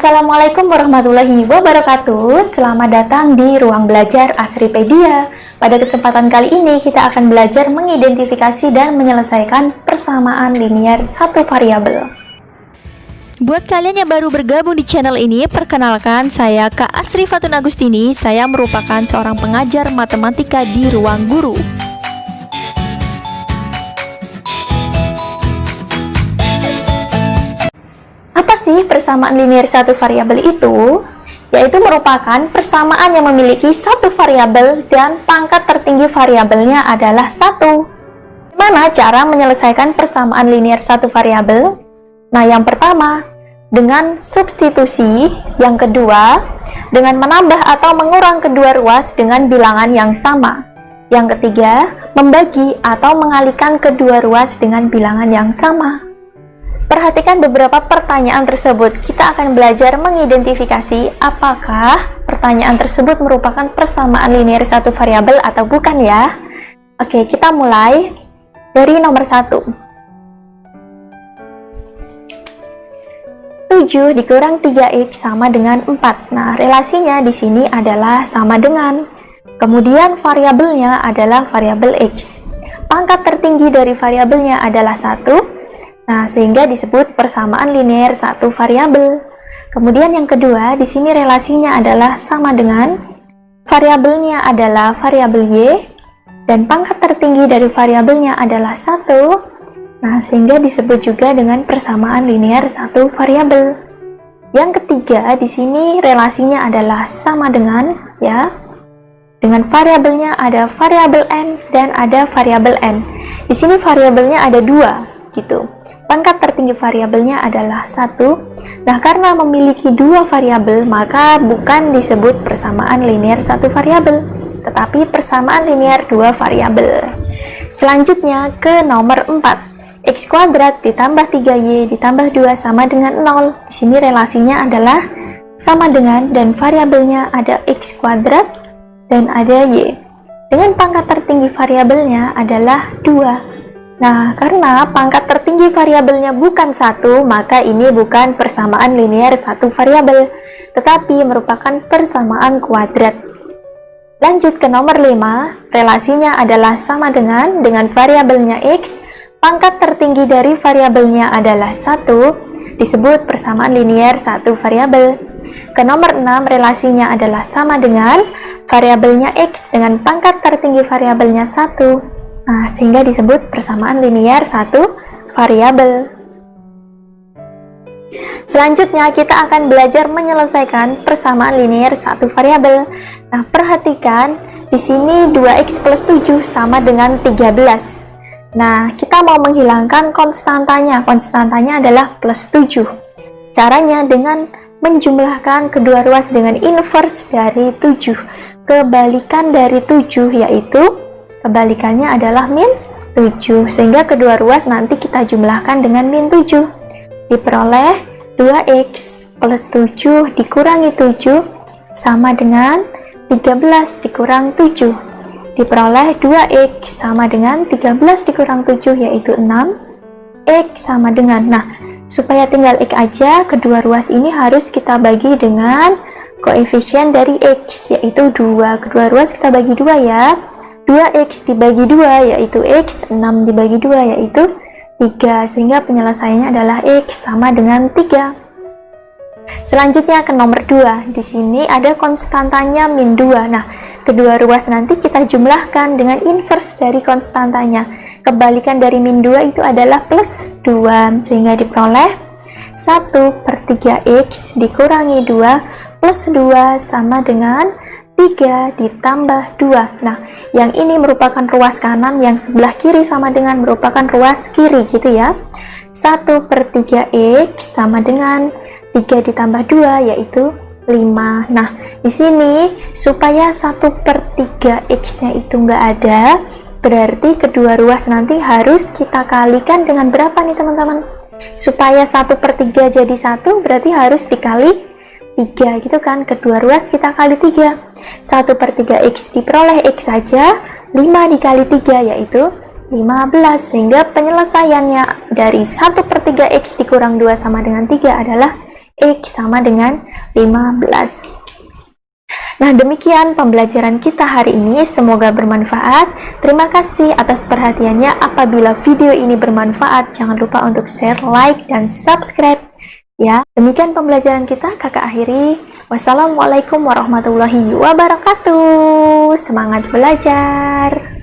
Assalamualaikum warahmatullahi wabarakatuh. Selamat datang di Ruang Belajar Asripedia. Pada kesempatan kali ini kita akan belajar mengidentifikasi dan menyelesaikan persamaan linier satu variabel. Buat kalian yang baru bergabung di channel ini, perkenalkan saya Kak Asri Fatun Agustini. Saya merupakan seorang pengajar matematika di Ruang Guru sih persamaan linear satu variabel itu? Yaitu merupakan persamaan yang memiliki satu variabel dan pangkat tertinggi variabelnya adalah satu. Gimana cara menyelesaikan persamaan linear satu variabel? Nah, yang pertama, dengan substitusi. Yang kedua, dengan menambah atau mengurang kedua ruas dengan bilangan yang sama. Yang ketiga, membagi atau mengalihkan kedua ruas dengan bilangan yang sama. Perhatikan beberapa pertanyaan tersebut. Kita akan belajar mengidentifikasi apakah pertanyaan tersebut merupakan persamaan linear satu variabel atau bukan ya. Oke, kita mulai dari nomor satu. 7 dikurang 3x sama dengan 4. Nah, relasinya di sini adalah sama dengan. Kemudian variabelnya adalah variabel x. Pangkat tertinggi dari variabelnya adalah 1 Nah, sehingga disebut persamaan linear satu variabel. Kemudian yang kedua, di sini relasinya adalah sama dengan variabelnya adalah variabel y dan pangkat tertinggi dari variabelnya adalah satu. Nah, sehingga disebut juga dengan persamaan linear satu variabel. Yang ketiga, di sini relasinya adalah sama dengan ya. Dengan variabelnya ada variabel n dan ada variabel n. Di sini variabelnya ada dua, gitu. Pangkat tertinggi variabelnya adalah satu. Nah, karena memiliki dua variabel, maka bukan disebut persamaan linear satu variabel, tetapi persamaan linear dua variabel. Selanjutnya ke nomor 4. X kuadrat ditambah 3Y ditambah 2 sama dengan 0. Di sini relasinya adalah sama dengan dan variabelnya ada X kuadrat dan ada Y. Dengan pangkat tertinggi variabelnya adalah 2 Nah, karena pangkat tertinggi variabelnya bukan satu, maka ini bukan persamaan linear satu variabel, tetapi merupakan persamaan kuadrat. Lanjut ke nomor 5, relasinya adalah sama dengan dengan variabelnya x, pangkat tertinggi dari variabelnya adalah satu, disebut persamaan linear satu variabel. Ke nomor 6, relasinya adalah sama dengan variabelnya x dengan pangkat tertinggi variabelnya satu, Nah, sehingga disebut persamaan linear satu variabel. Selanjutnya, kita akan belajar menyelesaikan persamaan linear satu variabel. Nah, perhatikan di sini 2x plus 7 sama dengan 13. Nah, kita mau menghilangkan konstantanya. Konstantanya adalah plus 7. Caranya dengan menjumlahkan kedua ruas dengan inverse dari 7. Kebalikan dari 7 yaitu Kebalikannya adalah min 7, sehingga kedua ruas nanti kita jumlahkan dengan min 7. Diperoleh 2x plus 7 dikurangi 7 sama dengan 13 dikurang 7. Diperoleh 2x sama dengan 13 dikurang 7 yaitu 6. x sama dengan, nah supaya tinggal x aja, kedua ruas ini harus kita bagi dengan koefisien dari x yaitu 2. Kedua ruas kita bagi 2 ya 2x dibagi 2 yaitu x, 6 dibagi 2 yaitu 3, sehingga penyelesaiannya adalah x sama dengan 3. Selanjutnya ke nomor 2, di sini ada konstantanya min 2. Nah, kedua ruas nanti kita jumlahkan dengan inverse dari konstantanya. Kebalikan dari min 2 itu adalah plus 2, sehingga diperoleh 1 per 3x dikurangi 2 plus 2 sama dengan 3 ditambah 2 nah yang ini merupakan ruas kanan yang sebelah kiri sama dengan merupakan ruas kiri gitu ya. 1 per 3x sama dengan 3 ditambah 2 yaitu 5 nah di sini supaya 1 per 3x nya itu enggak ada berarti kedua ruas nanti harus kita kalikan dengan berapa nih teman-teman? Supaya 1 per 3 jadi 1 berarti harus dikali 3 gitu kan kedua ruas kita kali 3 1 per 3x diperoleh x saja 5 dikali 3 yaitu 15 sehingga penyelesaiannya dari 1 per 3x dikurang 2 sama dengan 3 adalah X sama dengan 15. Nah, demikian pembelajaran kita hari ini. Semoga bermanfaat. Terima kasih atas perhatiannya. Apabila video ini bermanfaat, jangan lupa untuk share, like, dan subscribe. Ya, demikian pembelajaran kita. Kakak akhiri. Wassalamualaikum warahmatullahi wabarakatuh. Semangat belajar.